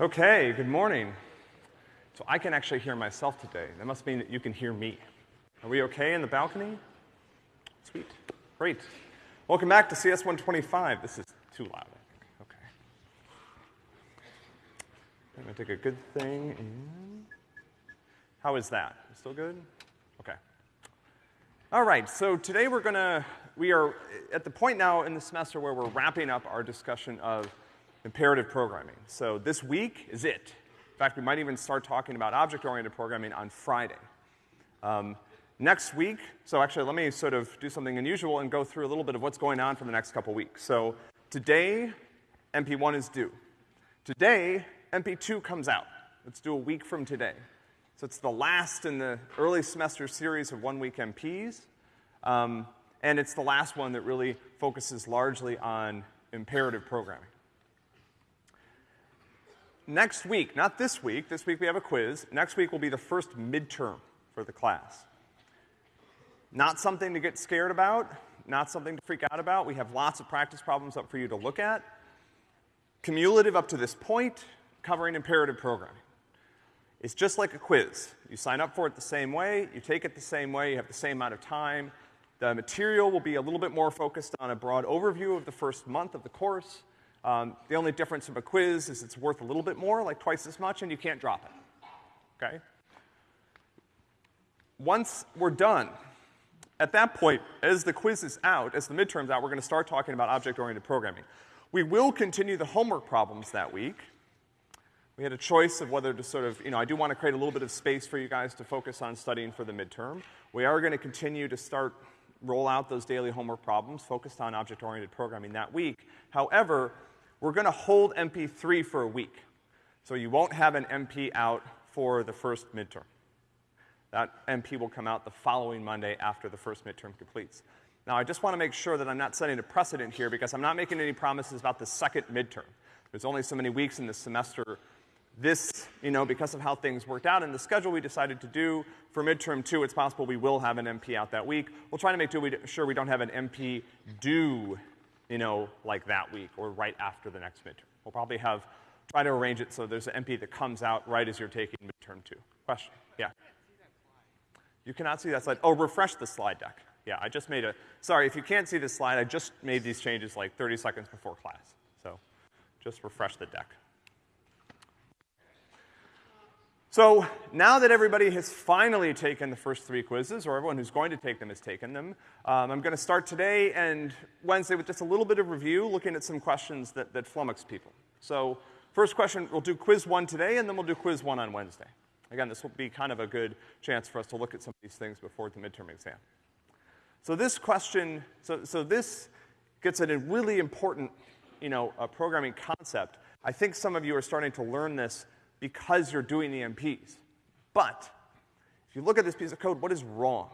Okay, good morning. So I can actually hear myself today. That must mean that you can hear me. Are we okay in the balcony? Sweet. Great. Welcome back to CS 125. This is too loud, I think. Okay. I'm gonna take a good thing in. How is that? Still good? Okay. All right, so today we're gonna, we are at the point now in the semester where we're wrapping up our discussion of imperative programming. So this week is it. In fact, we might even start talking about object-oriented programming on Friday. Um, next week, so actually let me sort of do something unusual and go through a little bit of what's going on for the next couple weeks. So today, MP1 is due. Today, MP2 comes out. Let's do a week from today. So it's the last in the early semester series of one-week MPs. Um, and it's the last one that really focuses largely on imperative programming. Next week, not this week, this week we have a quiz. Next week will be the first midterm for the class. Not something to get scared about, not something to freak out about. We have lots of practice problems up for you to look at. Cumulative up to this point, covering imperative programming. It's just like a quiz. You sign up for it the same way, you take it the same way, you have the same amount of time. The material will be a little bit more focused on a broad overview of the first month of the course. Um, the only difference from a quiz is it's worth a little bit more, like twice as much, and you can't drop it. Okay? Once we're done, at that point, as the quiz is out, as the midterm's out, we're gonna start talking about object-oriented programming. We will continue the homework problems that week. We had a choice of whether to sort of, you know, I do want to create a little bit of space for you guys to focus on studying for the midterm. We are going to continue to start roll out those daily homework problems focused on object-oriented programming that week. However, we're gonna hold MP3 for a week. So you won't have an MP out for the first midterm. That MP will come out the following Monday after the first midterm completes. Now, I just want to make sure that I'm not setting a precedent here because I'm not making any promises about the second midterm. There's only so many weeks in this semester. This, you know, because of how things worked out in the schedule we decided to do for midterm two, it's possible we will have an MP out that week. We'll try to make sure we don't have an MP due you know, like that week or right after the next midterm. We'll probably have, try to arrange it so there's an MP that comes out right as you're taking midterm two. Question? Yeah. You cannot see that slide. Oh, refresh the slide deck. Yeah, I just made a, sorry, if you can't see this slide, I just made these changes like 30 seconds before class. So just refresh the deck. So now that everybody has finally taken the first three quizzes, or everyone who's going to take them has taken them, um, I'm going to start today and Wednesday with just a little bit of review, looking at some questions that, that flummox people. So first question, we'll do quiz one today, and then we'll do quiz one on Wednesday. Again, this will be kind of a good chance for us to look at some of these things before the midterm exam. So this question, so, so this gets at a really important, you know, programming concept. I think some of you are starting to learn this because you're doing the MPs. But if you look at this piece of code, what is wrong?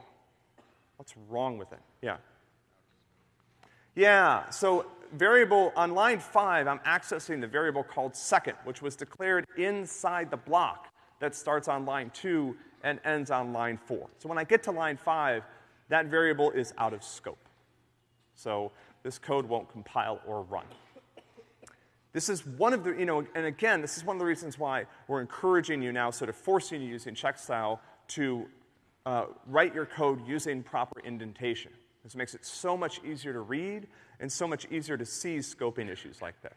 What's wrong with it? Yeah. Yeah, so variable on line five, I'm accessing the variable called second, which was declared inside the block that starts on line two and ends on line four. So when I get to line five, that variable is out of scope. So this code won't compile or run. This is one of the, you know, and again, this is one of the reasons why we're encouraging you now, sort of forcing you using Checkstyle to uh, write your code using proper indentation. This makes it so much easier to read and so much easier to see scoping issues like this.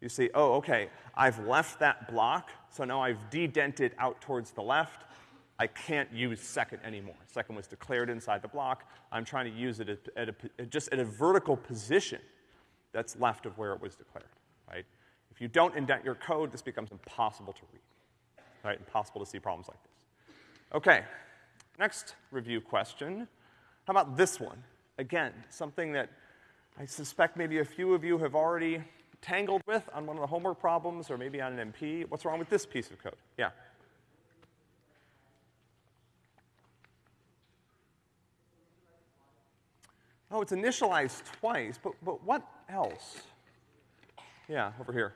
You see, oh, okay, I've left that block, so now I've dedented out towards the left. I can't use second anymore. Second was declared inside the block. I'm trying to use it at, at a, just at a vertical position that's left of where it was declared right? If you don't indent your code, this becomes impossible to read, right? Impossible to see problems like this. Okay, next review question. How about this one? Again, something that I suspect maybe a few of you have already tangled with on one of the homework problems or maybe on an MP. What's wrong with this piece of code? Yeah. Oh, it's initialized twice, but, but what else? Yeah, over here.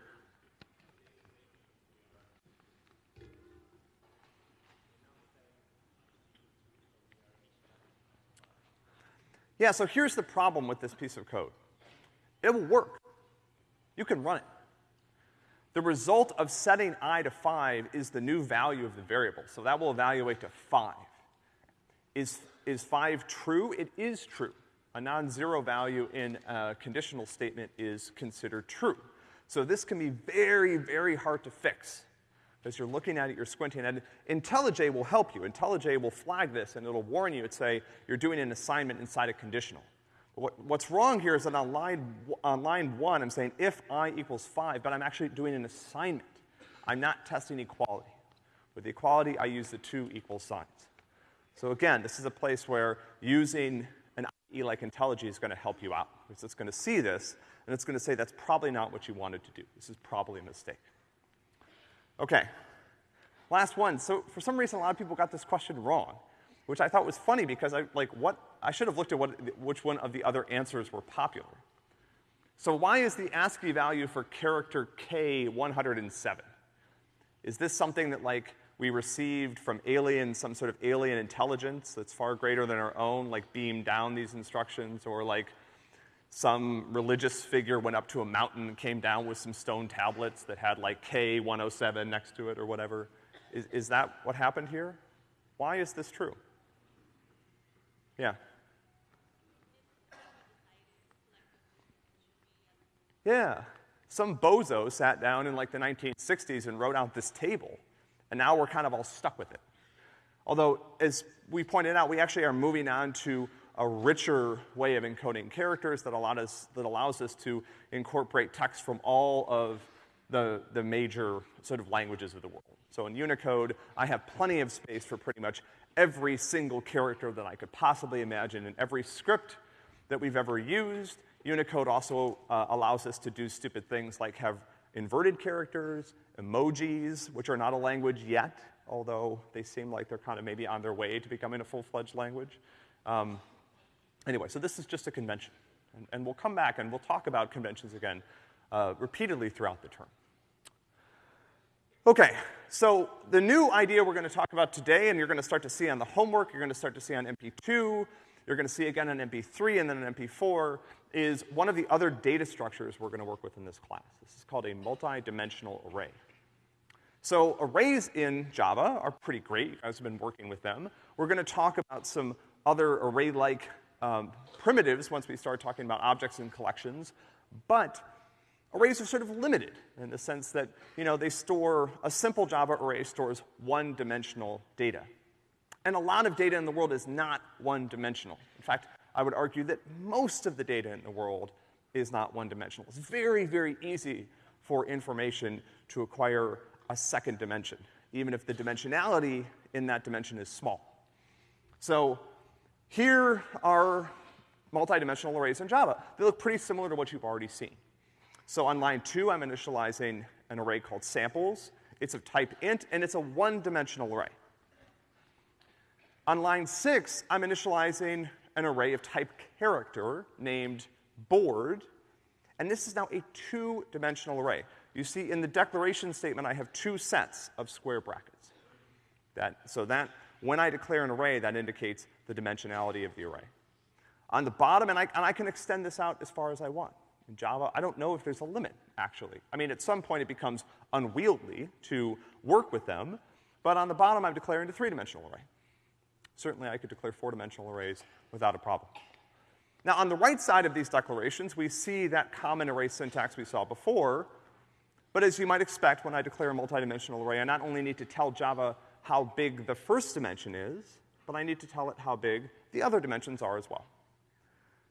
Yeah, so here's the problem with this piece of code. It will work. You can run it. The result of setting i to 5 is the new value of the variable, so that will evaluate to 5. Is, is 5 true? It is true. A non-zero value in a conditional statement is considered true. So this can be very, very hard to fix. As you're looking at it, you're squinting it. IntelliJ will help you. IntelliJ will flag this and it'll warn you and say you're doing an assignment inside a conditional. What, what's wrong here is that on line, on line one, I'm saying if i equals 5, but I'm actually doing an assignment. I'm not testing equality. With the equality, I use the two equal signs. So again, this is a place where using an IDE like IntelliJ is gonna help you out. Because it's gonna see this, and it's gonna say that's probably not what you wanted to do. This is probably a mistake. Okay. Last one. So for some reason, a lot of people got this question wrong which I thought was funny because I, like, what, I should have looked at what, which one of the other answers were popular. So why is the ASCII value for character K 107? Is this something that, like, we received from alien, some sort of alien intelligence that's far greater than our own, like beamed down these instructions, or like some religious figure went up to a mountain and came down with some stone tablets that had like K107 next to it or whatever? Is, is that what happened here? Why is this true? Yeah. Yeah. Some bozo sat down in like the 1960s and wrote out this table, and now we're kind of all stuck with it. Although, as we pointed out, we actually are moving on to a richer way of encoding characters that, us, that allows us to incorporate text from all of the, the major sort of languages of the world. So in Unicode, I have plenty of space for pretty much every single character that I could possibly imagine in every script that we've ever used. Unicode also uh, allows us to do stupid things like have inverted characters, emojis, which are not a language yet, although they seem like they're kind of maybe on their way to becoming a full-fledged language. Um, anyway, so this is just a convention. And, and, we'll come back and we'll talk about conventions again uh, repeatedly throughout the term. Okay, so the new idea we're going to talk about today, and you're going to start to see on the homework, you're going to start to see on MP2, you're going to see again on MP3 and then on MP4, is one of the other data structures we're going to work with in this class. This is called a multi-dimensional array. So arrays in Java are pretty great. I've been working with them. We're going to talk about some other array-like um, primitives once we start talking about objects and collections. But arrays are sort of limited in the sense that, you know, they store, a simple Java array stores one-dimensional data. And a lot of data in the world is not one-dimensional. In fact, I would argue that most of the data in the world is not one-dimensional. It's very, very easy for information to acquire a second dimension, even if the dimensionality in that dimension is small. So here are multidimensional arrays in Java. They look pretty similar to what you've already seen. So on line two, I'm initializing an array called samples. It's of type int, and it's a one-dimensional array. On line six, I'm initializing an array of type character named board, and this is now a two-dimensional array. You see, in the declaration statement, I have two sets of square brackets. That, so that, when I declare an array, that indicates the dimensionality of the array. On the bottom, and I, and I can extend this out as far as I want. In Java, I don't know if there's a limit, actually. I mean, at some point it becomes unwieldy to work with them, but on the bottom I'm declaring a three-dimensional array. Certainly I could declare four-dimensional arrays without a problem. Now, on the right side of these declarations, we see that common array syntax we saw before, but as you might expect, when I declare a multidimensional array, I not only need to tell Java how big the first dimension is, but I need to tell it how big the other dimensions are as well.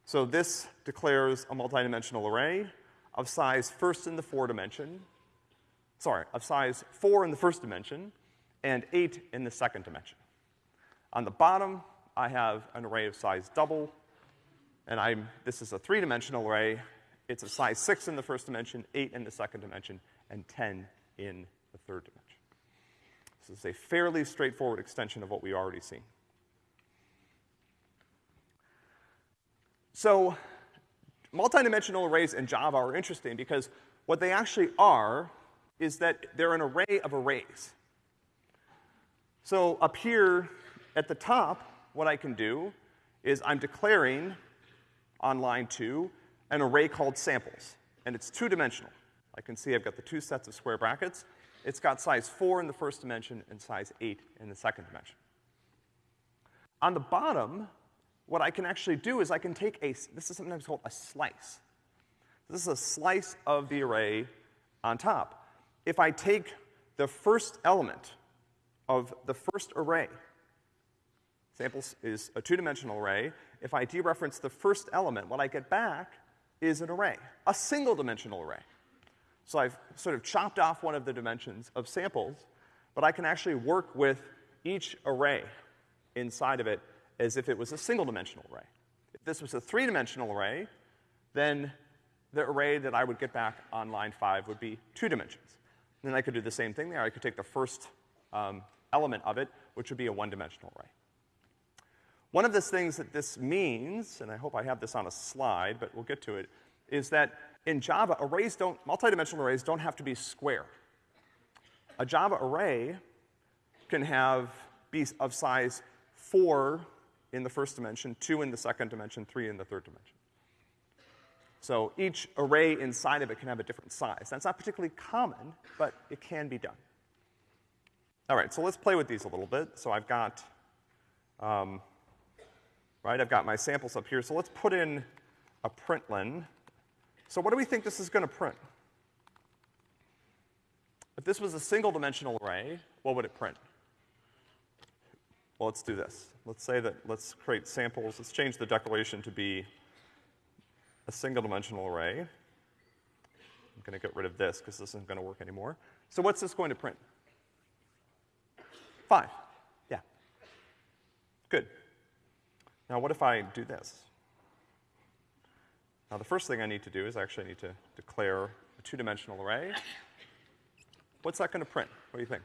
So this declares a multidimensional array of size first in the four dimension, sorry, of size four in the first dimension and eight in the second dimension. On the bottom, I have an array of size double, and I'm, this is a three-dimensional array. It's of size six in the first dimension, eight in the second dimension, and 10 in the third dimension. This is a fairly straightforward extension of what we already seen. So multidimensional arrays in Java are interesting because what they actually are is that they're an array of arrays. So up here at the top, what I can do is I'm declaring on line two an array called samples, and it's two-dimensional. I can see I've got the two sets of square brackets. It's got size four in the first dimension and size eight in the second dimension. On the bottom, what I can actually do is I can take a, this is sometimes called a slice. This is a slice of the array on top. If I take the first element of the first array, samples is a two-dimensional array, if I dereference the first element, what I get back is an array, a single-dimensional array. So I've sort of chopped off one of the dimensions of samples, but I can actually work with each array inside of it as if it was a single-dimensional array. If this was a three-dimensional array, then the array that I would get back on line five would be two dimensions. And then I could do the same thing there. I could take the first um, element of it, which would be a one-dimensional array. One of the things that this means, and I hope I have this on a slide, but we'll get to it, is that in Java, arrays don't, multidimensional arrays don't have to be square. A Java array can have, be of size four in the first dimension, two in the second dimension, three in the third dimension. So each array inside of it can have a different size. That's not particularly common, but it can be done. All right, so let's play with these a little bit. So I've got, um, right, I've got my samples up here. So let's put in a println. So what do we think this is gonna print? If this was a single dimensional array, what would it print? Well, let's do this. Let's say that, let's create samples. Let's change the declaration to be a single dimensional array. I'm gonna get rid of this because this isn't gonna work anymore. So what's this going to print? Five. Yeah. Good. Now what if I do this? Now the first thing I need to do is actually I need to declare a two-dimensional array. What's that gonna print? What do you think?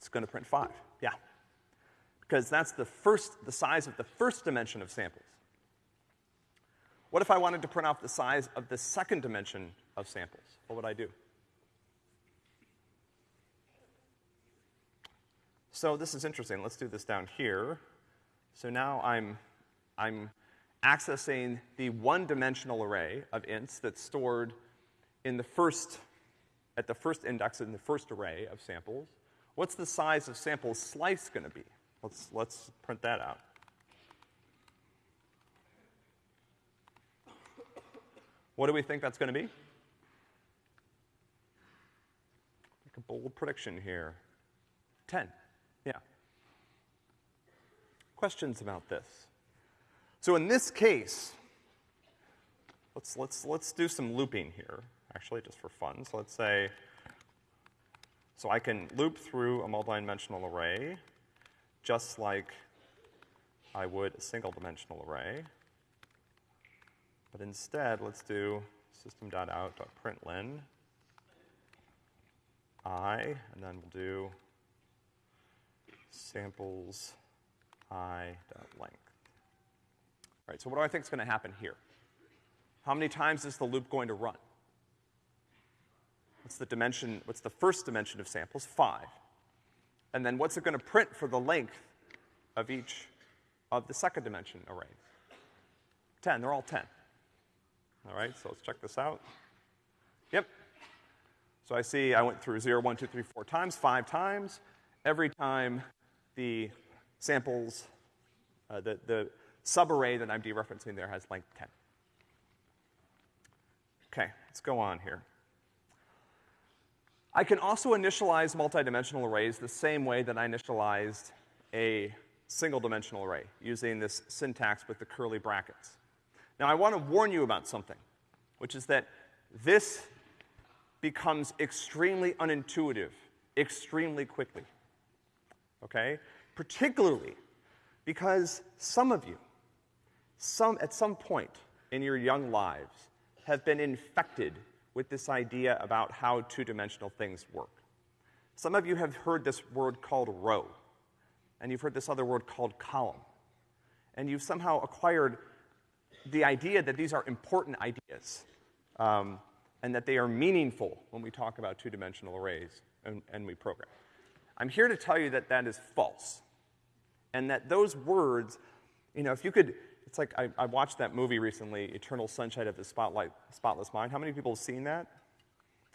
It's gonna print five, yeah. Because that's the first, the size of the first dimension of samples. What if I wanted to print off the size of the second dimension of samples? What would I do? So this is interesting. Let's do this down here. So now I'm, I'm accessing the one-dimensional array of ints that's stored in the first, at the first index in the first array of samples. What's the size of sample slice gonna be? Let's, let's print that out. What do we think that's gonna be? Make a bold prediction here. 10. Yeah. Questions about this? So in this case, let's, let's, let's do some looping here, actually, just for fun. So let's say, so I can loop through a multidimensional array just like I would a single dimensional array. But instead, let's do system.out.println i, and then we'll do samples i dot length. All right, so what do I think is going to happen here? How many times is the loop going to run? What's the dimension, what's the first dimension of samples? Five. And then what's it going to print for the length of each of the second dimension array? 10, they're all 10. All right, so let's check this out. Yep. So I see I went through 0, 1, 2, 3, 4 times, 5 times. Every time the samples, uh, the, the subarray that I'm dereferencing there has length 10. Okay, let's go on here. I can also initialize multidimensional arrays the same way that I initialized a single dimensional array, using this syntax with the curly brackets. Now I want to warn you about something, which is that this becomes extremely unintuitive extremely quickly. Okay? Particularly because some of you, some, at some point in your young lives, have been infected with this idea about how two-dimensional things work. Some of you have heard this word called row, and you've heard this other word called column. And you've somehow acquired the idea that these are important ideas, um, and that they are meaningful when we talk about two-dimensional arrays and, and we program. I'm here to tell you that that is false. And that those words, you know, if you could, it's like I, I watched that movie recently, Eternal Sunshine of the Spotlight, Spotless Mind. How many people have seen that?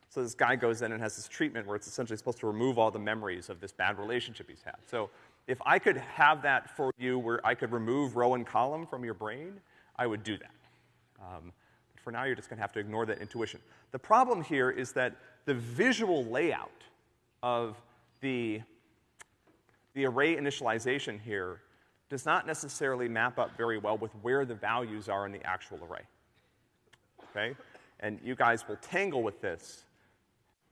So this guy goes in and has this treatment where it's essentially supposed to remove all the memories of this bad relationship he's had. So if I could have that for you where I could remove row and column from your brain, I would do that. Um, but for now, you're just gonna have to ignore that intuition. The problem here is that the visual layout of the, the array initialization here does not necessarily map up very well with where the values are in the actual array. Okay? And you guys will tangle with this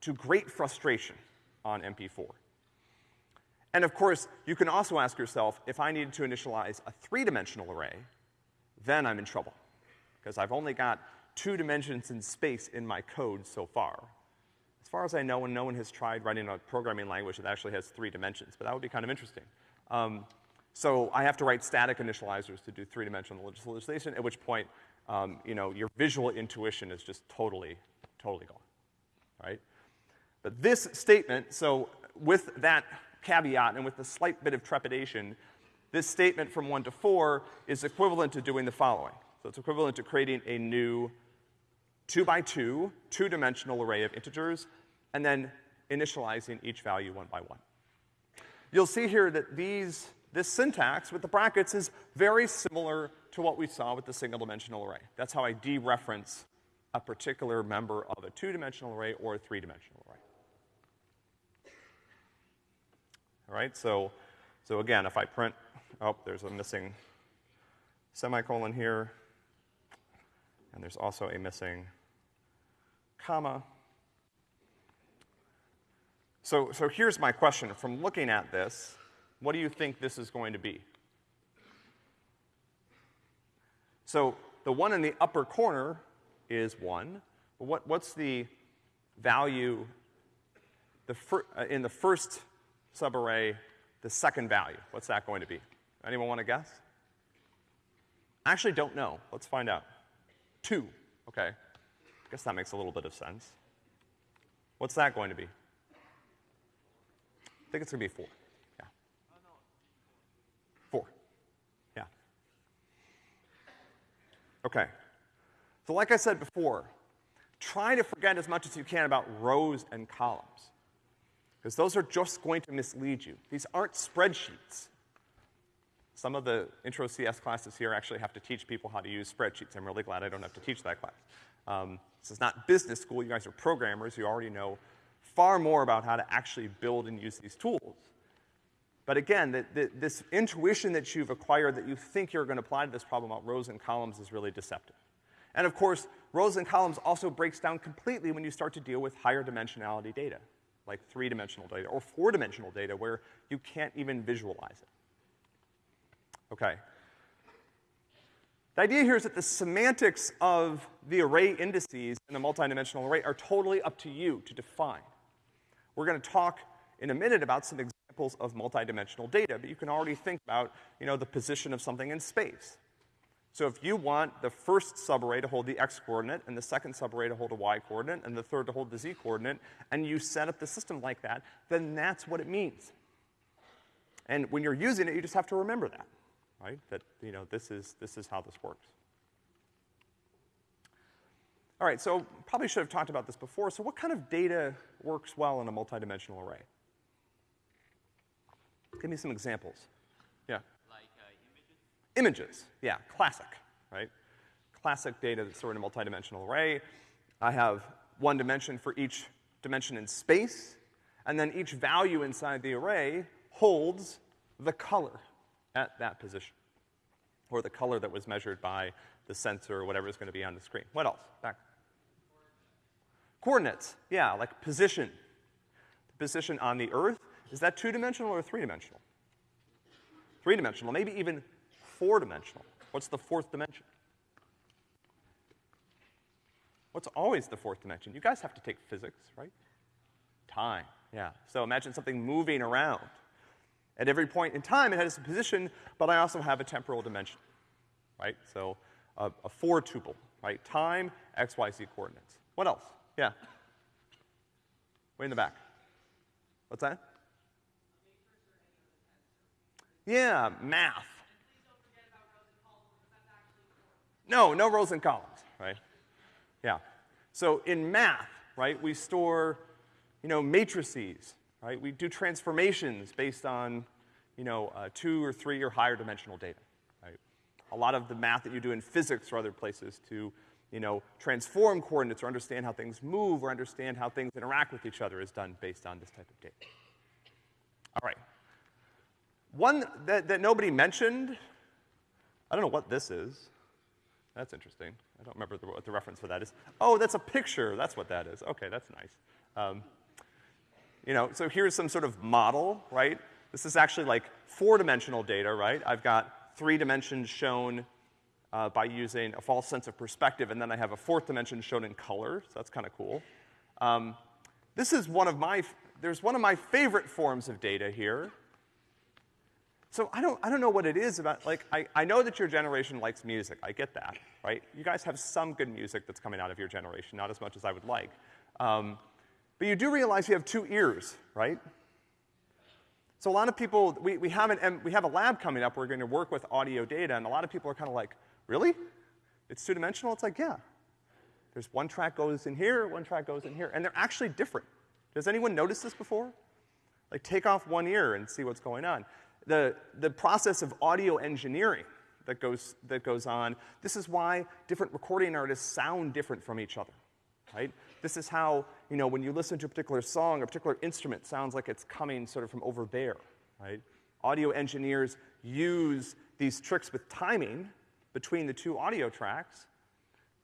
to great frustration on MP4. And of course, you can also ask yourself, if I needed to initialize a three-dimensional array, then I'm in trouble. Because I've only got two dimensions in space in my code so far. As far as I know, and no one has tried writing a programming language that actually has three dimensions, but that would be kind of interesting. Um, so I have to write static initializers to do three-dimensional initialization, at which point, um, you know, your visual intuition is just totally, totally gone, right? But this statement, so with that caveat and with a slight bit of trepidation, this statement from one to four is equivalent to doing the following. So it's equivalent to creating a new two by two, two-dimensional array of integers, and then initializing each value one by one. You'll see here that these, this syntax with the brackets is very similar to what we saw with the single-dimensional array. That's how I dereference a particular member of a two-dimensional array or a three-dimensional array. All right, so, so again, if I print, oh, there's a missing semicolon here, and there's also a missing comma. So, so here's my question. From looking at this, what do you think this is going to be? So the one in the upper corner is one. But what, what's the value the uh, in the first subarray, the second value? What's that going to be? Anyone want to guess? I actually don't know. Let's find out. Two. Okay. I guess that makes a little bit of sense. What's that going to be? I think it's going to be. Four. Yeah. Okay. So, like I said before, try to forget as much as you can about rows and columns, because those are just going to mislead you. These aren't spreadsheets. Some of the intro CS classes here actually have to teach people how to use spreadsheets. I'm really glad I don't have to teach that class. Um, this is not business school. You guys are programmers. You already know far more about how to actually build and use these tools. But again, the, the, this intuition that you've acquired that you think you're going to apply to this problem about rows and columns is really deceptive. And of course, rows and columns also breaks down completely when you start to deal with higher dimensionality data, like three-dimensional data or four-dimensional data where you can't even visualize it. Okay. The idea here is that the semantics of the array indices in a multidimensional array are totally up to you to define. We're gonna talk in a minute about some examples of multidimensional data, but you can already think about, you know, the position of something in space. So if you want the first subarray to hold the x coordinate, and the second subarray to hold a y coordinate, and the third to hold the z coordinate, and you set up the system like that, then that's what it means. And when you're using it, you just have to remember that right? That, you know, this is, this is how this works. All right, so probably should have talked about this before. So what kind of data works well in a multidimensional array? Give me some examples. Yeah. Like uh, images? Images, yeah, classic, right? Classic data that's stored in a multidimensional array. I have one dimension for each dimension in space, and then each value inside the array holds the color at that position, or the color that was measured by the sensor or whatever is going to be on the screen. What else? Back. Coordinates, yeah, like position. The position on the Earth, is that two-dimensional or three-dimensional? Three-dimensional, maybe even four-dimensional. What's the fourth dimension? What's always the fourth dimension? You guys have to take physics, right? Time, yeah. So imagine something moving around. At every point in time, it has a position, but I also have a temporal dimension, right? So uh, a, a four tuple, right? Time, x, y, z coordinates. What else? Yeah. Way in the back. What's that? Yeah, math. No, no rows and columns, right? Yeah. So in math, right, we store, you know, matrices, right? We do transformations based on, you know, uh, two or three or higher dimensional data, right? A lot of the math that you do in physics or other places to, you know, transform coordinates or understand how things move or understand how things interact with each other is done based on this type of data. All right. One that, that nobody mentioned, I don't know what this is. That's interesting. I don't remember the, what the reference for that is. Oh, that's a picture. That's what that is. Okay, that's nice. Um, you know, so here's some sort of model, right? This is actually like four-dimensional data, right? I've got three dimensions shown uh, by using a false sense of perspective, and then I have a fourth dimension shown in color, so that's kind of cool. Um, this is one of my, there's one of my favorite forms of data here. So I don't, I don't know what it is about, like, I, I know that your generation likes music, I get that, right? You guys have some good music that's coming out of your generation, not as much as I would like. Um, but you do realize you have two ears, right? So a lot of people, we, we, have an, we have a lab coming up, where we're gonna work with audio data, and a lot of people are kind of like, really? It's two-dimensional? It's like, yeah. There's one track goes in here, one track goes in here, and they're actually different. Does anyone notice this before? Like, take off one ear and see what's going on the, the process of audio engineering that goes, that goes on. This is why different recording artists sound different from each other, right? This is how, you know, when you listen to a particular song, a particular instrument sounds like it's coming sort of from over there, right? Audio engineers use these tricks with timing between the two audio tracks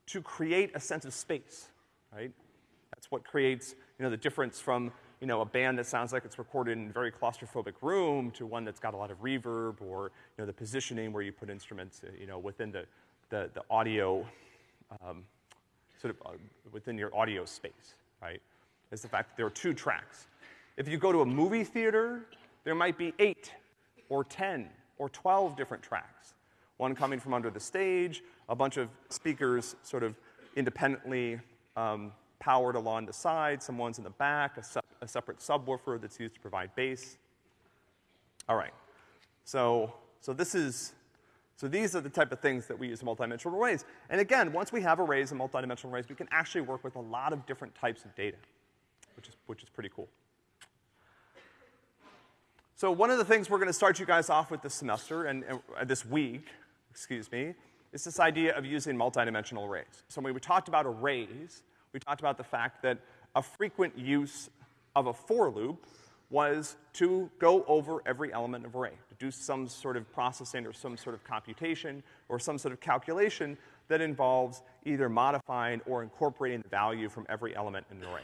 to create a sense of space, right? That's what creates, you know, the difference from you know, a band that sounds like it's recorded in a very claustrophobic room to one that's got a lot of reverb or, you know, the positioning where you put instruments, uh, you know, within the, the, the audio, um, sort of uh, within your audio space, right? Is the fact that there are two tracks. If you go to a movie theater, there might be eight or 10 or 12 different tracks. One coming from under the stage, a bunch of speakers sort of independently um, powered along the side, some ones in the back, a, se a separate subwoofer that's used to provide bass. All right. So, so this is, so these are the type of things that we use in multidimensional arrays. And again, once we have arrays and multidimensional arrays, we can actually work with a lot of different types of data, which is, which is pretty cool. So one of the things we're gonna start you guys off with this semester and, and uh, this week, excuse me, is this idea of using multidimensional arrays. So when we talked about arrays, we talked about the fact that a frequent use of a for loop was to go over every element of array, to do some sort of processing or some sort of computation or some sort of calculation that involves either modifying or incorporating the value from every element in an array.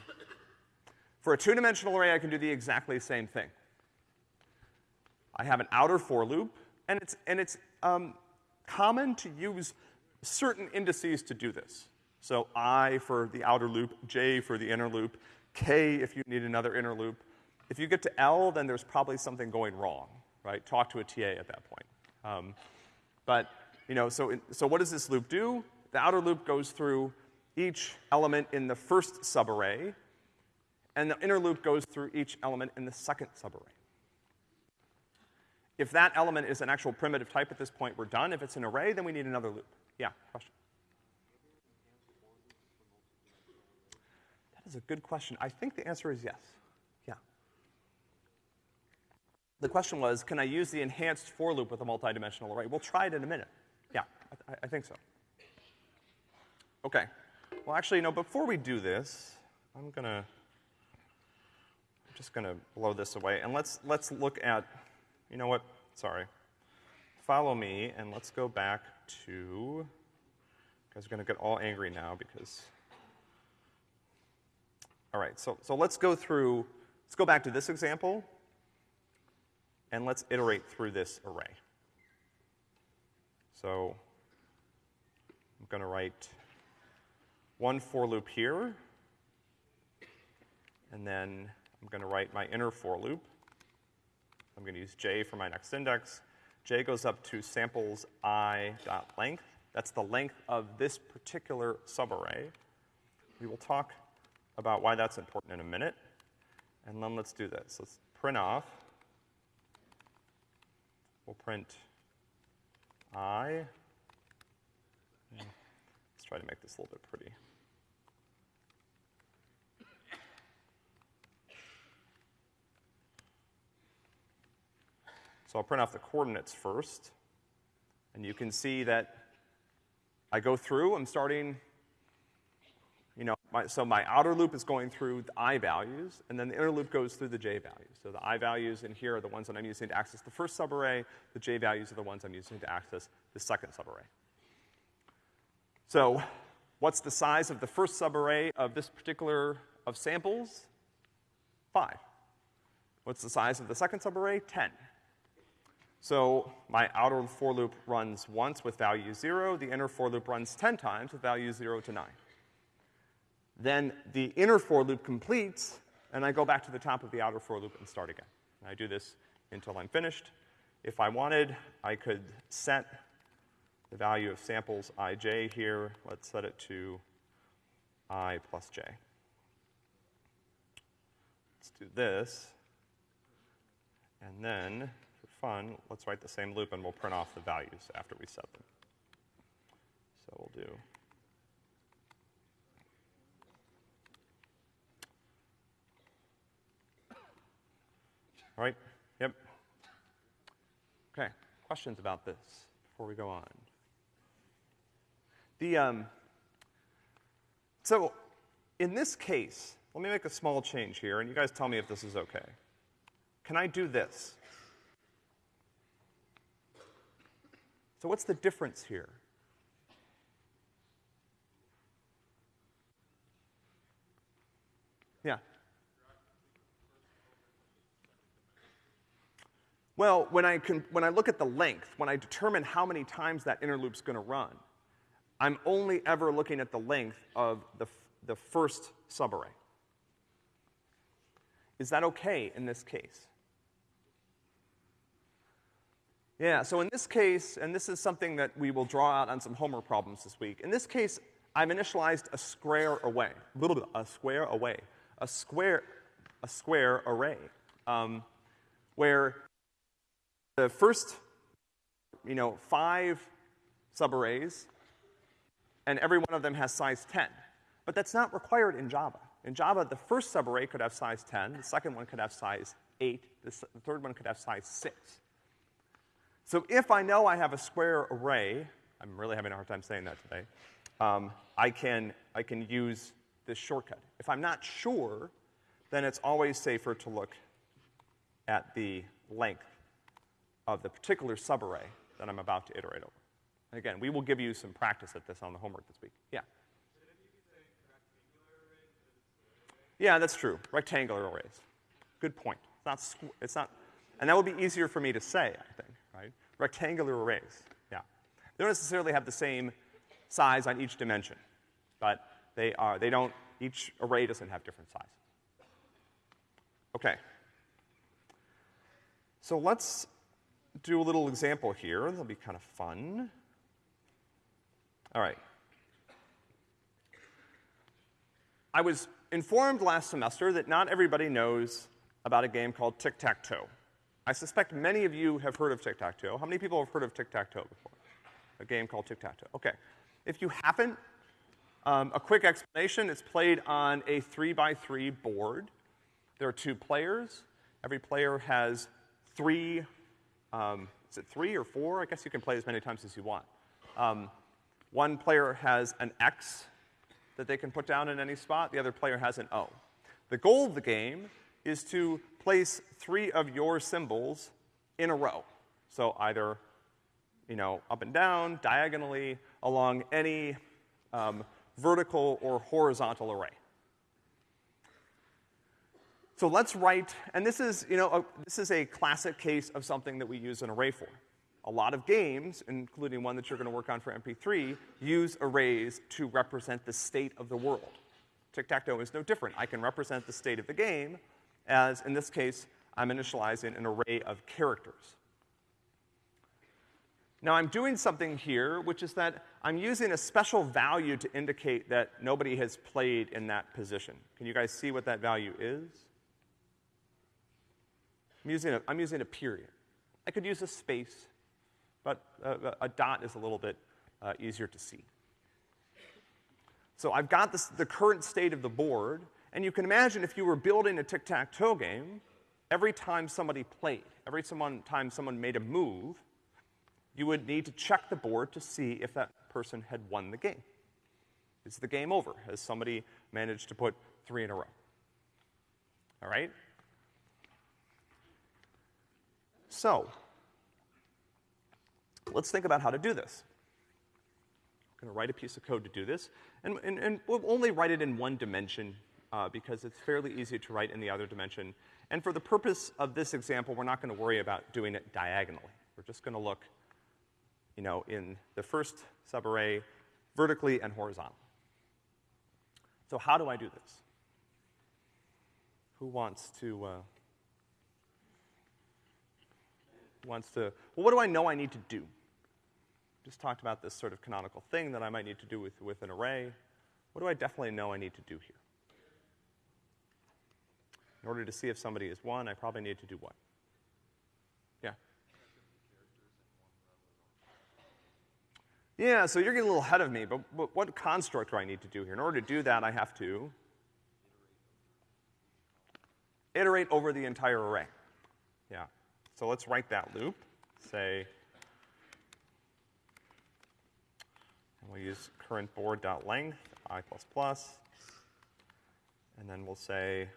For a two-dimensional array, I can do the exactly same thing. I have an outer for loop, and it's, and it's um, common to use certain indices to do this. So I for the outer loop, J for the inner loop, K if you need another inner loop. If you get to L, then there's probably something going wrong, right? Talk to a TA at that point. Um, but, you know, so, in, so what does this loop do? The outer loop goes through each element in the first subarray, and the inner loop goes through each element in the second subarray. If that element is an actual primitive type at this point, we're done. If it's an array, then we need another loop. Yeah, question? Is a good question. I think the answer is yes. Yeah. The question was, can I use the enhanced for loop with a multidimensional array? We'll try it in a minute. Yeah, I, I think so. Okay. Well, actually, you know, before we do this, I'm gonna, I'm just gonna blow this away, and let's, let's look at, you know what, sorry. Follow me, and let's go back to, you guys are gonna get all angry now because all right, so, so let's go through, let's go back to this example, and let's iterate through this array. So I'm going to write one for loop here, and then I'm going to write my inner for loop. I'm going to use j for my next index. j goes up to samples i dot length. That's the length of this particular subarray. We will talk about why that's important in a minute. And then let's do this. Let's print off. We'll print i Let's try to make this a little bit pretty. So I'll print off the coordinates first. And you can see that I go through, I'm starting, you know, my, so my outer loop is going through the i values, and then the inner loop goes through the j values. So the i values in here are the ones that I'm using to access the first subarray, the j values are the ones I'm using to access the second subarray. So what's the size of the first subarray of this particular, of samples? Five. What's the size of the second subarray? Ten. So my outer for loop runs once with value zero, the inner for loop runs 10 times with value zero to nine. Then the inner for loop completes, and I go back to the top of the outer for loop and start again. And I do this until I'm finished. If I wanted, I could set the value of samples ij here. Let's set it to i plus j. Let's do this. And then for fun, let's write the same loop and we'll print off the values after we set them. So we'll do All right? Yep. Okay. Questions about this before we go on? The, um, so in this case, let me make a small change here, and you guys tell me if this is okay. Can I do this? So, what's the difference here? Yeah. Well, when I, can, when I look at the length, when I determine how many times that inner loop's gonna run, I'm only ever looking at the length of the, the first subarray. Is that okay in this case? Yeah, so in this case, and this is something that we will draw out on some homework problems this week. In this case, I've initialized a square away, a little bit, a square away, a square, a square array, um, where the first, you know, five subarrays, and every one of them has size 10. But that's not required in Java. In Java, the first subarray could have size 10, the second one could have size 8, the, the third one could have size 6. So if I know I have a square array, I'm really having a hard time saying that today, um, I, can, I can use this shortcut. If I'm not sure, then it's always safer to look at the length of the particular subarray that I'm about to iterate over. And again, we will give you some practice at this on the homework this week. Yeah? Yeah, that's true. Rectangular arrays. Good point. It's not, it's not, and that would be easier for me to say, I think right? Rectangular arrays, yeah. They don't necessarily have the same size on each dimension, but they are, they don't, each array doesn't have different sizes. Okay. So let's do a little example here. That'll be kind of fun. All right. I was informed last semester that not everybody knows about a game called tic-tac-toe. I suspect many of you have heard of tic-tac-toe. How many people have heard of tic-tac-toe before? A game called tic-tac-toe. Okay. If you haven't, um, a quick explanation. It's played on a three by three board. There are two players. Every player has three, um, is it three or four? I guess you can play as many times as you want. Um, one player has an X that they can put down in any spot. The other player has an O. The goal of the game is to place three of your symbols in a row. So either, you know, up and down, diagonally, along any um, vertical or horizontal array. So let's write, and this is, you know, a, this is a classic case of something that we use an array for. A lot of games, including one that you're to work on for MP3, use arrays to represent the state of the world. Tic-tac-toe is no different. I can represent the state of the game as in this case, I'm initializing an array of characters. Now I'm doing something here, which is that I'm using a special value to indicate that nobody has played in that position. Can you guys see what that value is? I'm using a, I'm using a period. I could use a space, but a, a dot is a little bit uh, easier to see. So I've got this, the current state of the board, and you can imagine if you were building a tic-tac-toe game, every time somebody played, every someone, time someone made a move, you would need to check the board to see if that person had won the game. Is the game over? Has somebody managed to put three in a row? All right? So, let's think about how to do this. I'm gonna write a piece of code to do this, and, and, and we'll only write it in one dimension uh, because it's fairly easy to write in the other dimension. And for the purpose of this example, we're not gonna worry about doing it diagonally. We're just gonna look, you know, in the first subarray vertically and horizontally. So how do I do this? Who wants to, uh, who wants to, well, what do I know I need to do? Just talked about this sort of canonical thing that I might need to do with, with an array. What do I definitely know I need to do here? In order to see if somebody is one, I probably need to do what? Yeah. Yeah, so you're getting a little ahead of me, but, but what construct do I need to do here? In order to do that, I have to iterate over the entire array. So let's write that loop. Say, and we'll use current board.length, i++, and then we'll say,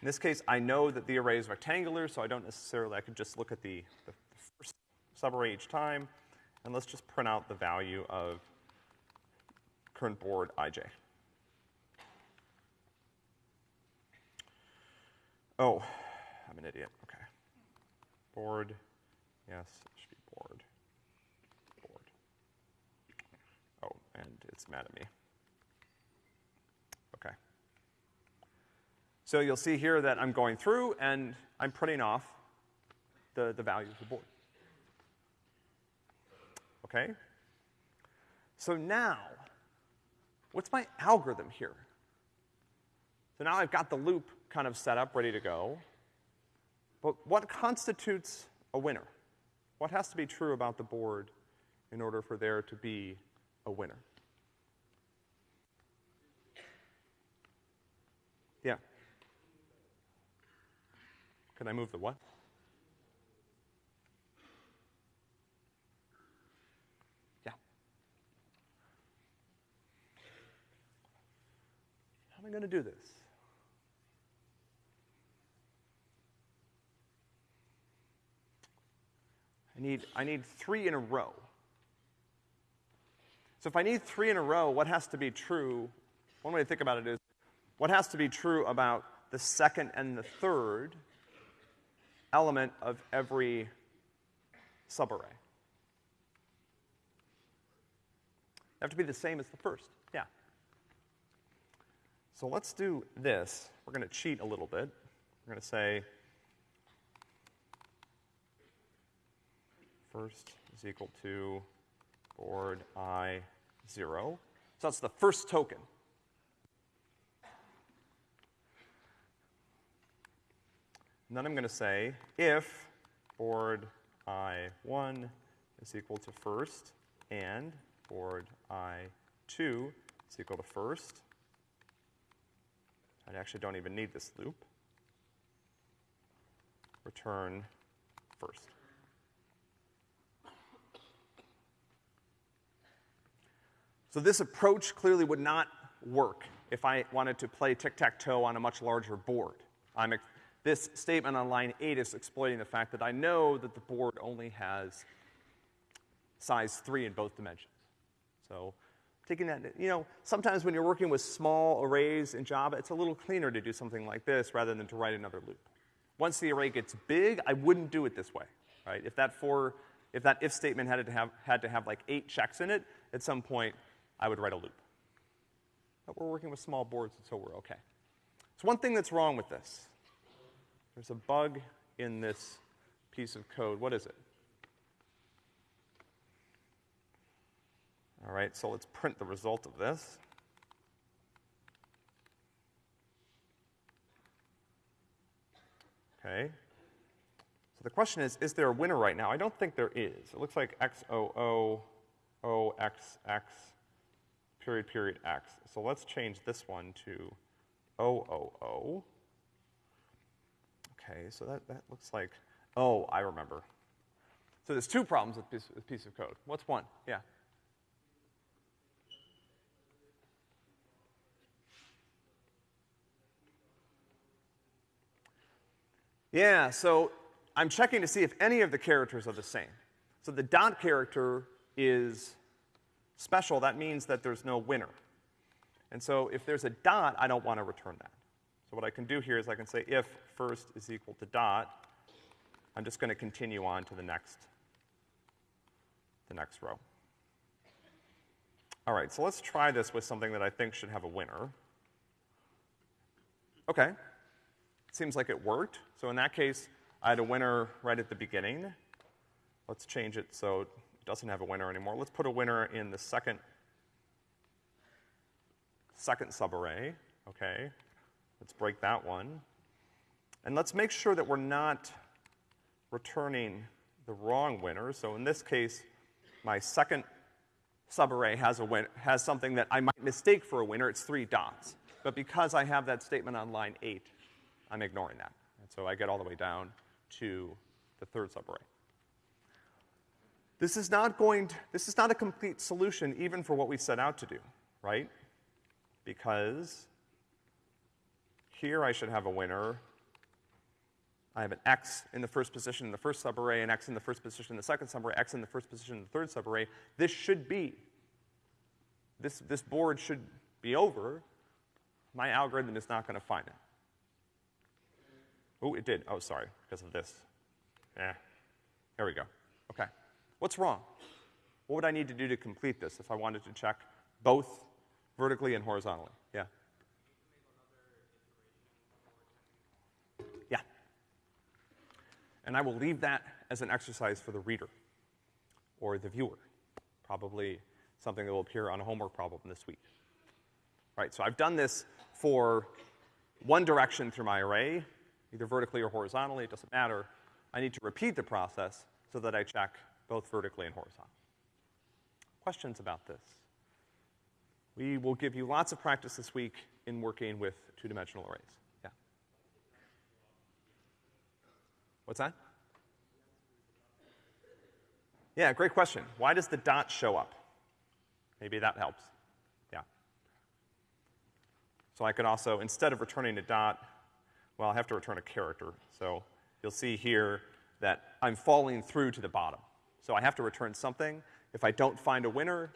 In this case, I know that the array is rectangular, so I don't necessarily, I could just look at the, the first subarray each time, and let's just print out the value of current board ij. Oh, I'm an idiot, okay. Board, yes, it should be board. Board. Oh, and it's mad at me. Okay. So you'll see here that I'm going through and I'm printing off the, the value of the board. Okay? So now, what's my algorithm here? So now I've got the loop kind of set up, ready to go. But what constitutes a winner? What has to be true about the board in order for there to be a winner? Yeah. Can I move the what? Am I going to do this? I need, I need three in a row. So if I need three in a row, what has to be true? One way to think about it is what has to be true about the second and the third element of every subarray? They have to be the same as the first. So let's do this. We're going to cheat a little bit. We're going to say first is equal to board i 0. So that's the first token. And then I'm going to say if board i1 is equal to first and board i2 is equal to first. I actually don't even need this loop. Return first. So this approach clearly would not work if I wanted to play tic-tac-toe on a much larger board. I'm this statement on line 8 is exploiting the fact that I know that the board only has size 3 in both dimensions. So taking that, you know, sometimes when you're working with small arrays in Java, it's a little cleaner to do something like this rather than to write another loop. Once the array gets big, I wouldn't do it this way, right? If that for, if that if statement had to have, had to have like eight checks in it, at some point, I would write a loop. But we're working with small boards, so we're okay. So one thing that's wrong with this. There's a bug in this piece of code. What is it? All right, so let's print the result of this. Okay. So the question is, is there a winner right now? I don't think there is. It looks like x o o o x x period period x. So let's change this one to o o o. Okay, so that, that looks like, oh, I remember. So there's two problems with this, this piece of code. What's one? Yeah. Yeah, so I'm checking to see if any of the characters are the same. So the dot character is special. That means that there's no winner. And so if there's a dot, I don't want to return that. So what I can do here is I can say if first is equal to dot, I'm just going to continue on to the next, the next row. All right, so let's try this with something that I think should have a winner. Okay, seems like it worked. So in that case, I had a winner right at the beginning. Let's change it so it doesn't have a winner anymore. Let's put a winner in the second, second subarray, okay? Let's break that one. And let's make sure that we're not returning the wrong winner. So in this case, my second subarray has, a win- has something that I might mistake for a winner. It's three dots. But because I have that statement on line eight, I'm ignoring that. And so I get all the way down to the third subarray. This is not going to, this is not a complete solution even for what we set out to do, right? Because here I should have a winner. I have an X in the first position in the first subarray, an X in the first position in the second subarray, X in the first position in the third subarray. This should be, this, this board should be over. My algorithm is not to find it. Oh, it did. Oh, sorry, because of this. Yeah. There we go. Okay. What's wrong? What would I need to do to complete this if I wanted to check both vertically and horizontally? Yeah. Yeah. And I will leave that as an exercise for the reader or the viewer. Probably something that will appear on a homework problem this week. Right, so I've done this for one direction through my array, either vertically or horizontally, it doesn't matter. I need to repeat the process so that I check both vertically and horizontally. Questions about this? We will give you lots of practice this week in working with two-dimensional arrays. Yeah. What's that? Yeah, great question. Why does the dot show up? Maybe that helps. Yeah. So I could also, instead of returning a dot, well, I have to return a character. So you'll see here that I'm falling through to the bottom. So I have to return something. If I don't find a winner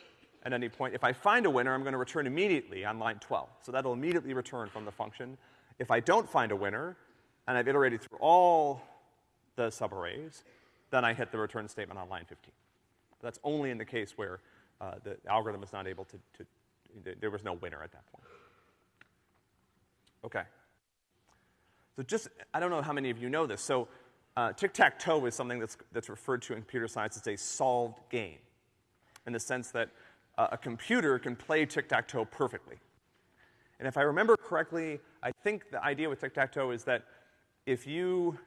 at any point, if I find a winner, I'm going to return immediately on line 12. So that'll immediately return from the function. If I don't find a winner, and I've iterated through all the subarrays, then I hit the return statement on line 15. That's only in the case where uh, the algorithm is not able to, to, there was no winner at that point. Okay. So just, I don't know how many of you know this. So uh, tic-tac-toe is something that's, that's referred to in computer science as a solved game, in the sense that uh, a computer can play tic-tac-toe perfectly. And if I remember correctly, I think the idea with tic-tac-toe is that if you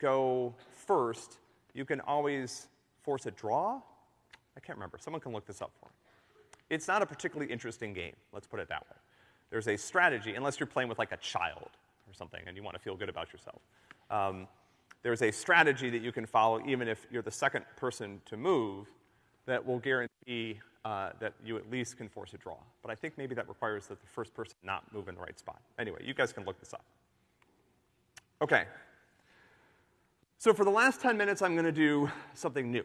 go first, you can always force a draw. I can't remember. Someone can look this up for me. It's not a particularly interesting game, let's put it that way. There's a strategy, unless you're playing with like a child or something and you want to feel good about yourself. Um, there's a strategy that you can follow even if you're the second person to move that will guarantee uh, that you at least can force a draw. But I think maybe that requires that the first person not move in the right spot. Anyway, you guys can look this up. Okay. So for the last 10 minutes, I'm going to do something new.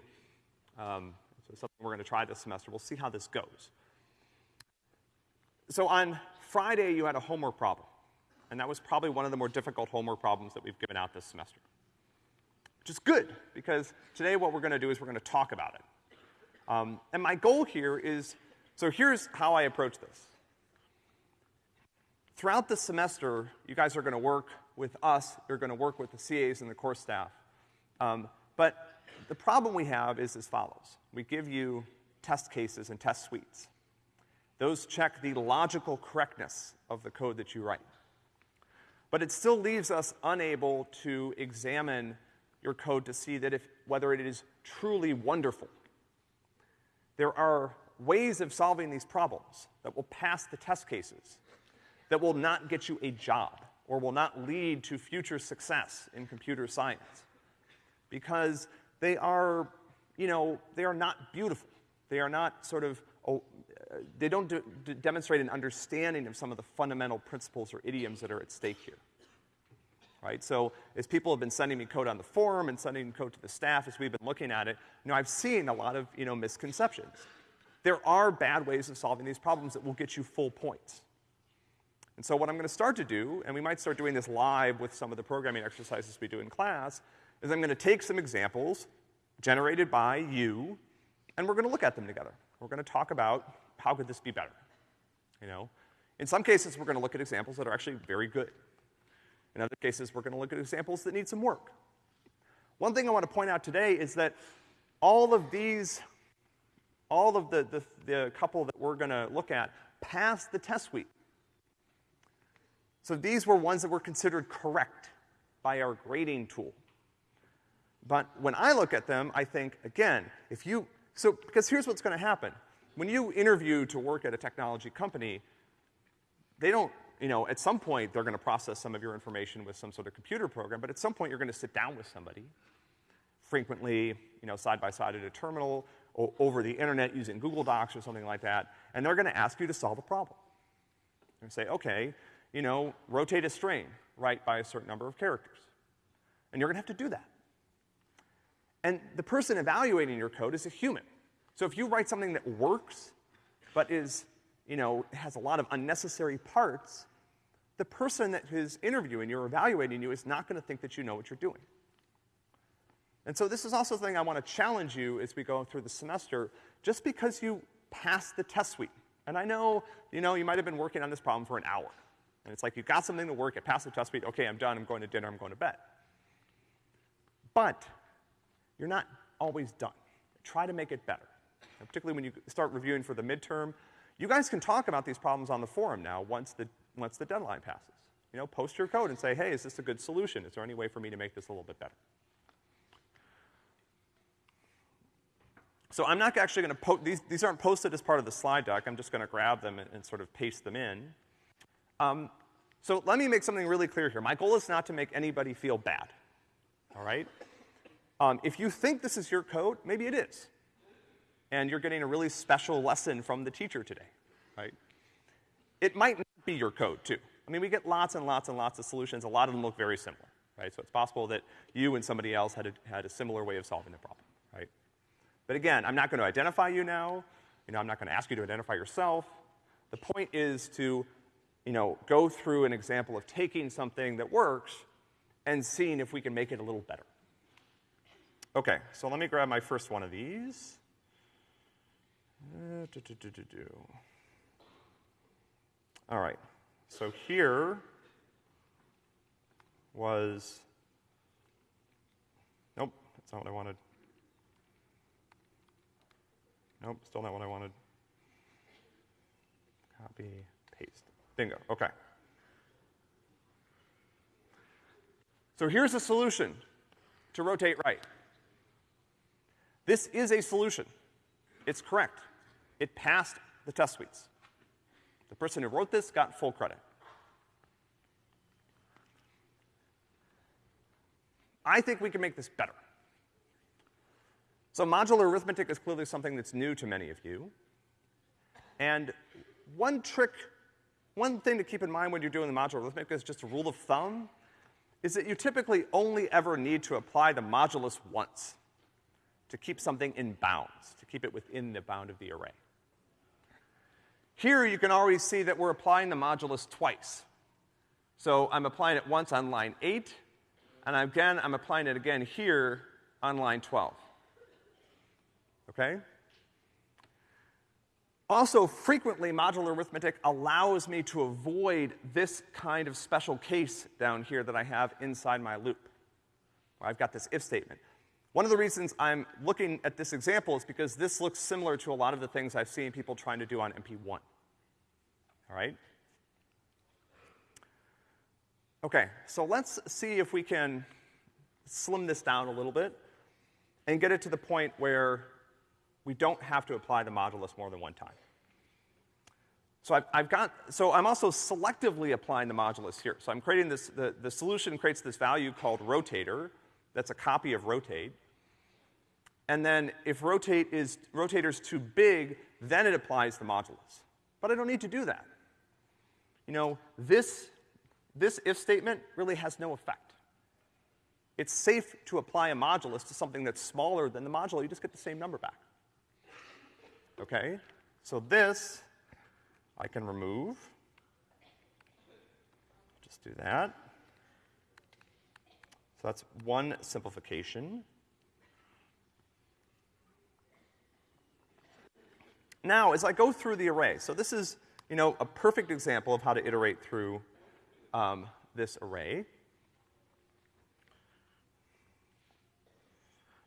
Um, so something we're going to try this semester. We'll see how this goes. So on Friday, you had a homework problem. And that was probably one of the more difficult homework problems that we've given out this semester which is good because today what we're to do is we're to talk about it. Um, and my goal here is so here's how I approach this. Throughout the semester, you guys are to work with us, you're to work with the CAs and the course staff. Um, but the problem we have is as follows we give you test cases and test suites. Those check the logical correctness of the code that you write. But it still leaves us unable to examine your code to see that if, whether it is truly wonderful. There are ways of solving these problems that will pass the test cases, that will not get you a job, or will not lead to future success in computer science. Because they are, you know, they are not beautiful. They are not sort of, oh, they don't do, demonstrate an understanding of some of the fundamental principles or idioms that are at stake here. Right? So, as people have been sending me code on the forum and sending code to the staff as we've been looking at it, you know, I've seen a lot of, you know, misconceptions. There are bad ways of solving these problems that will get you full points. And so what I'm gonna start to do, and we might start doing this live with some of the programming exercises we do in class, is I'm gonna take some examples generated by you, and we're gonna look at them together. We're gonna talk about how could this be better, you know? In some cases, we're gonna look at examples that are actually very good. In other cases, we're gonna look at examples that need some work. One thing I wanna point out today is that all of these, all of the, the, the couple that we're gonna look at pass the test suite. So these were ones that were considered correct by our grading tool. But when I look at them, I think, again, if you, so, because here's what's gonna happen. When you interview to work at a technology company, they don't, you know, at some point they're gonna process some of your information with some sort of computer program, but at some point you're gonna sit down with somebody, frequently, you know, side by side at a terminal, or over the internet using Google Docs or something like that, and they're gonna ask you to solve a problem. And say, okay, you know, rotate a string, right, by a certain number of characters. And you're gonna have to do that. And the person evaluating your code is a human. So if you write something that works, but is, you know, has a lot of unnecessary parts, the person that is interviewing you or evaluating you is not gonna think that you know what you're doing. And so this is also something I wanna challenge you as we go through the semester, just because you pass the test suite. And I know, you know, you might have been working on this problem for an hour. And it's like you've got something to work, it passed the test suite, okay, I'm done, I'm going to dinner, I'm going to bed. But you're not always done. Try to make it better. Particularly when you start reviewing for the midterm, you guys can talk about these problems on the forum now once the, once the deadline passes. You know, post your code and say, hey, is this a good solution? Is there any way for me to make this a little bit better? So I'm not actually gonna post, these, these aren't posted as part of the slide deck, I'm just gonna grab them and, and sort of paste them in. Um, so let me make something really clear here. My goal is not to make anybody feel bad, all right? Um, if you think this is your code, maybe it is. And you're getting a really special lesson from the teacher today, right? It might not be your code, too. I mean, we get lots and lots and lots of solutions. A lot of them look very similar, right? So it's possible that you and somebody else had a, had a similar way of solving the problem, right? But again, I'm not gonna identify you now. You know, I'm not gonna ask you to identify yourself. The point is to, you know, go through an example of taking something that works and seeing if we can make it a little better. Okay, so let me grab my first one of these. Uh, All right, so here was, nope, that's not what I wanted. Nope, still not what I wanted. Copy, paste. Bingo, okay. So here's a solution to rotate right. This is a solution. It's correct. It passed the test suites. The person who wrote this got full credit. I think we can make this better. So modular arithmetic is clearly something that's new to many of you. And one trick, one thing to keep in mind when you're doing the modular arithmetic is just a rule of thumb, is that you typically only ever need to apply the modulus once to keep something in bounds, to keep it within the bound of the array. Here you can already see that we're applying the modulus twice. So I'm applying it once on line 8, and again, I'm applying it again here on line 12. Okay? Also, frequently, modular arithmetic allows me to avoid this kind of special case down here that I have inside my loop. I've got this if statement. One of the reasons I'm looking at this example is because this looks similar to a lot of the things I've seen people trying to do on MP1. All right? Okay, so let's see if we can slim this down a little bit and get it to the point where we don't have to apply the modulus more than one time. So I've, I've, got, so I'm also selectively applying the modulus here. So I'm creating this, the, the solution creates this value called rotator, that's a copy of rotate. And then if rotate is, rotator's too big, then it applies the modulus. But I don't need to do that. You know, this, this if statement really has no effect. It's safe to apply a modulus to something that's smaller than the modulus. you just get the same number back. Okay? So this I can remove. Just do that. So that's one simplification. Now, as I go through the array, so this is, you know, a perfect example of how to iterate through um, this array.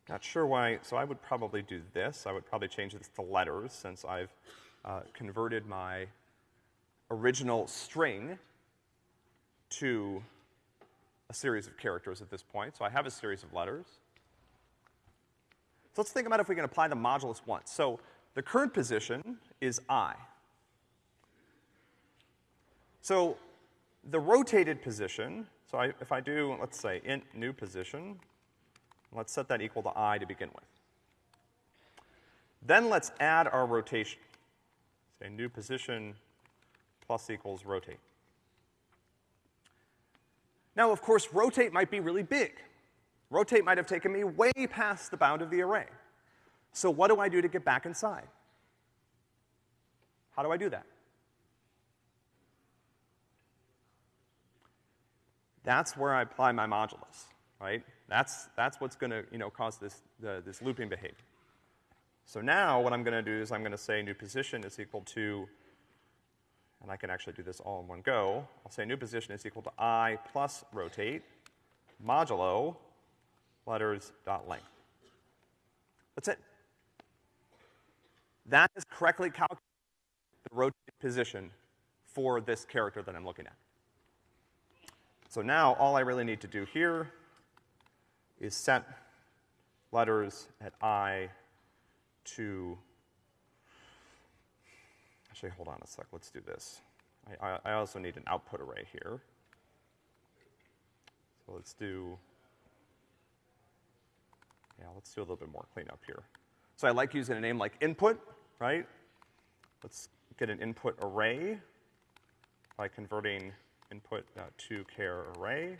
Not sure why, so I would probably do this. I would probably change this to letters since I've uh, converted my original string to a series of characters at this point. So I have a series of letters. So let's think about if we can apply the modulus once. So the current position is i. So the rotated position, so I, if I do, let's say, int new position, let's set that equal to i to begin with. Then let's add our rotation. Say new position plus equals rotate. Now, of course, rotate might be really big. Rotate might have taken me way past the bound of the array. So what do I do to get back inside? How do I do that? That's where I apply my modulus, right? That's, that's what's gonna, you know, cause this, the, this looping behavior. So now what I'm gonna do is I'm gonna say new position is equal to, and I can actually do this all in one go. I'll say new position is equal to i plus rotate modulo letters dot length. That's it. That is correctly calculated the rotated position for this character that I'm looking at. So now all I really need to do here is set letters at i to, actually, hold on a sec, let's do this. I, I, I also need an output array here. So let's do, yeah, let's do a little bit more cleanup here. So I like using a name like input, right? Let's get an input array by converting input uh, to char array.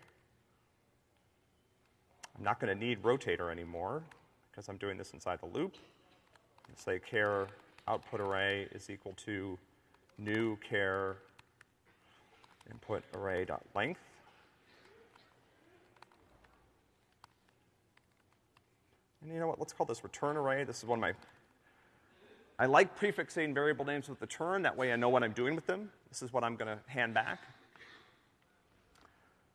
I'm not going to need rotator anymore because I'm doing this inside the loop. Say char output array is equal to new char input array dot length. And you know what? Let's call this return array. This is one of my I like prefixing variable names with the turn, that way I know what I'm doing with them. This is what I'm gonna hand back.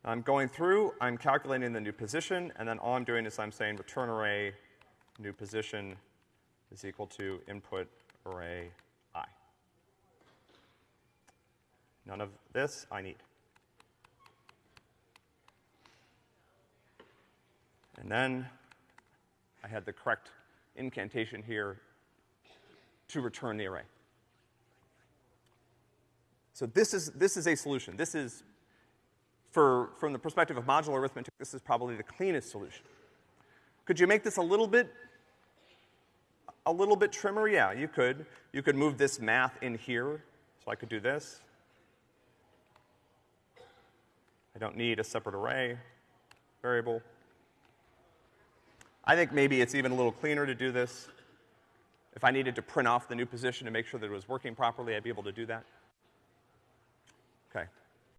I'm going through, I'm calculating the new position, and then all I'm doing is I'm saying return array new position is equal to input array i. None of this I need. And then I had the correct incantation here to return the array. So this is, this is a solution. This is, for, from the perspective of modular arithmetic, this is probably the cleanest solution. Could you make this a little bit, a little bit trimmer? Yeah, you could. You could move this math in here. So I could do this. I don't need a separate array variable. I think maybe it's even a little cleaner to do this if I needed to print off the new position to make sure that it was working properly, I'd be able to do that. Okay.